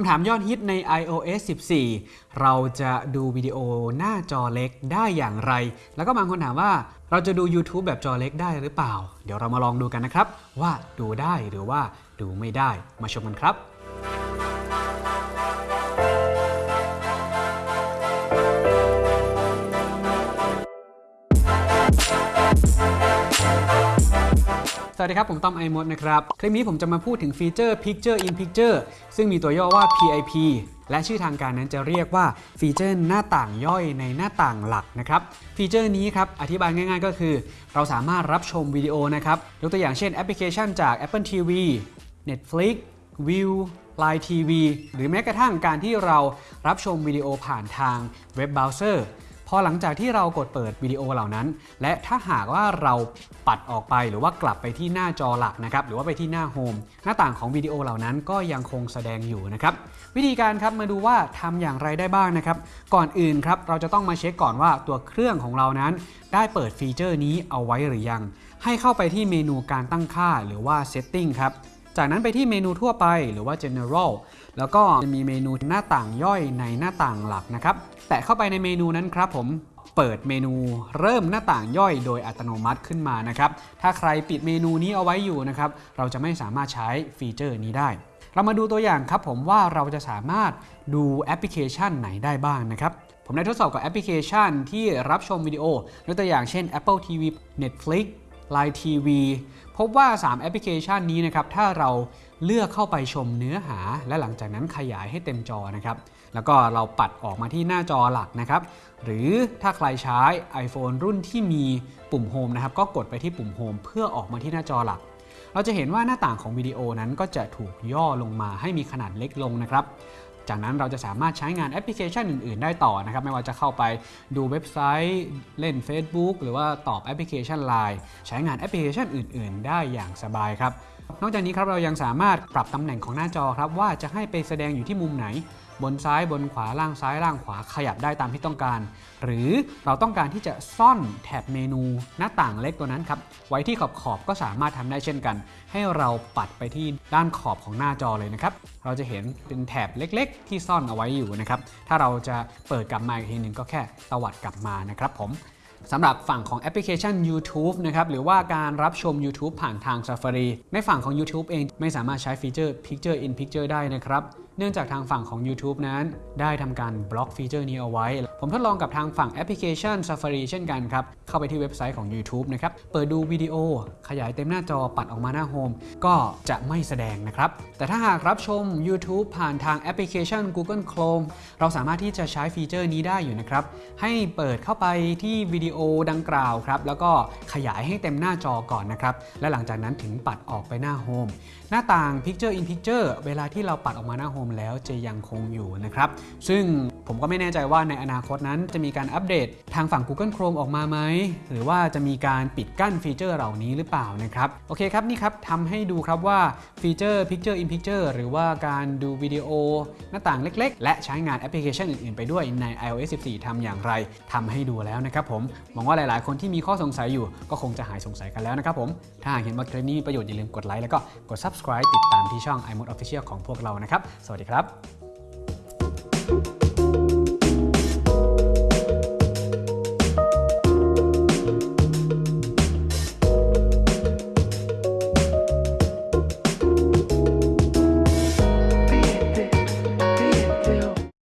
คำถามยอดฮิตใน iOS 14 เราจะดูวิดีโอหน้าจอเล็กได้อย่างไร แล้วก็บางคนถามว่าเราจะดู YouTube แบบจอเล็กได้หรือเปล่า เดี๋ยวเรามาลองดูกันนะครับ ว่าดูได้หรือว่าดูไม่ได้มาชมกันครับ สวัสดีครับ ผมต้อมไอมดนะครับ คลิปนี้ผมจะมาพูดถึงฟีเจอร์ Picture in Picture ซึ่งมีตัวย่อว่า PIP และชื่อทางการนั้นจะเรียกว่า feature หน้าต่างย่อยในหน้าต่างหลักนะครับ feature นี้ครับ อธิบายง่ายๆก็คือ เราสามารถรับชมวิดีโอนะครับ ยกตัวอย่างเช่นแอปพลิเคชันจาก Apple TV Netflix Viu Line TV หรือแม้กระทั่งการที่เรารับชมวิดีโอผ่านทางเว็บเบราว์เซอร์ พอหลังจากที่เรากดเปิดวิดีโอเหล่านั้น และถ้าหากว่าเราปัดออกไปหรือว่ากลับไปที่หน้าจอหลักนะครับหรือว่าไปที่หน้า homeหน้าต่างของวิดีโอเหล่านั้นก็ยังคงแสดงอยู่นะครับวิธีการครับมาดูว่าทำอย่างไรได้บ้างนะครับ ก่อนอื่นครับเราจะต้องมาเช็คก่อนว่าตัวเครื่องของเรานั้น ได้เปิดฟีเจอร์นี้เอาไว้หรือยัง ให้เข้าไปที่เมนูการตั้งค่าหรือว่า setting ครับ จากนั้นไปที่เมนูทั่วไปหรือว่า general แล้วก็จะมีเมนูหน้าต่างย่อยในหน้าต่างหลักนะครับ แตะเข้าไปในเมนูนั้นครับผมเปิดเมนูเริ่มหน้าต่างย่อยโดยอัตโนมัติขึ้นมานะครับ ถ้าใครปิดเมนูนี้เอาไว้อยู่นะครับ เราจะไม่สามารถใช้ feature นี้ได้ เรามาดูตัวอย่างครับผมว่าเราจะสามารถดูแอปพลิเคชันไหนได้บ้างนะครับ ผมได้ทดสอบกับแอปพลิเคชันที่รับชมวิดีโอ ยกตัวอย่างเช่น Apple TV Netflix Line TV พบว่า 3 แอปพลิเคชันนี้นะครับถ้าเราเลือกเข้าไปชมเนื้อหา และหลังจากนั้นขยายให้เต็มจอนะครับแล้วก็เราปัดออกมาที่หน้าจอหลักนะครับ หรือถ้าใครใช้ iPhone รุ่นที่มีปุ่มโฮมนะครับก็กดไปที่ปุ่มโฮมเพื่อออกมาที่หน้าจอหลัก เราจะเห็นว่าหน้าต่างของวิดีโอนั้นก็จะถูกย่อลงมาให้มีขนาดเล็กลงนะครับ จากนั้นเราจะสามารถใช้งานแอปพลิเคชันอื่น ๆ ได้ต่อนะครับ ไม่ว่าจะเข้าไปดูเว็บไซต์เล่น Facebook หรือว่าตอบแอปพลิเคชัน Line ใช้งานแอปพลิเคชันอื่น ๆ ได้อย่างสบายครับ นอกจากนี้ครับเรายังสามารถปรับตำแหน่งของหน้าจอครับว่าจะให้ไปแสดงอยู่ที่มุมไหน บนซ้ายบนขวาล่างซ้ายล่างขวาขยับได้ตามที่ต้องการ หรือเราต้องการที่จะซ่อนแถบเมนูหน้าต่างเล็กตัวนั้นครับไว้ที่ขอบขอบๆก็สามารถทำได้เช่นกัน ให้เราปัดไปที่ด้านขอบของหน้าจอเลยนะครับเราจะเห็นเป็นแถบเล็ก ๆ ที่ซ่อนเอาไว้อยู่นะครับถ้าเราจะเปิดกลับมาอีกทีหนึ่งก็แค่ตวัดกลับมานะครับผมสำหรับฝั่งของแอปพลิเคชัน YouTube นะครับหรือว่าการรับชม YouTube ผ่านทาง Safari ในฝั่งของ YouTube เองไม่สามารถใช้ฟีเจอร์ Picture in Picture ได้นะครับ เนื่องจากทางฝั่งของ YouTube นั้น ได้ทำการบล็อกฟีเจอร์นี้เอาไว้ ผมทดลองกับทางฝั่งแอปพลิเคชัน Safari เช่นกันครับ เข้าไปที่เว็บไซต์ของ YouTube นะครับ เปิดดูวิดีโอ ขยายเต็มหน้าจอปัดออกมาหน้าโฮมก็จะไม่แสดงนะครับ แต่ถ้าหากรับชม YouTube ผ่านทางแอปพลิเคชัน Google Chrome เราสามารถที่จะใช้ฟีเจอร์นี้ได้อยู่นะครับ ให้เปิดเข้าไปที่วิดีโอดังกล่าวครับ แล้วก็ขยายให้เต็มหน้าจอก่อนนะครับ และหลังจากนั้นถึงปัดออกไปหน้าโฮมหน้าต่าง Picture in Picture เวลาที่เราปัดออกมาหน้าโฮมแล้วจะยังคงอยู่นะครับ ซึ่งผมก็ไม่แน่ใจว่าในอนาคตนั้นจะมีการอัปเดตทางฝั่ง Google Chrome ออกมาไหม หรือว่าจะมีการปิดกั้นฟีเจอร์เหล่านี้หรือเปล่านะครับ โอเคครับ นี่ครับทำให้ดูครับว่าฟีเจอร์ Picture in Picture หรือว่าการดูวิดีโอหน้าต่างเล็ก ๆ และใช้งานแอปพลิเคชันอื่น ๆ ไปด้วยใน iOS 14ทำอย่างไรทำให้ดูแล้วนะครับผม หวังว่าหลาย ๆ คนที่มีข้อสงสัยอยู่ ก็คงจะหายสงสัยกันแล้วนะครับผม ถ้าหากเห็นว่าคลิปนี้มีประโยชน์อย่าลืมกดไลค์แล้วก็กด subscribe ติดตามที่ช่อง iMode Official ของพวกเรานะครับ สวัสดีครับ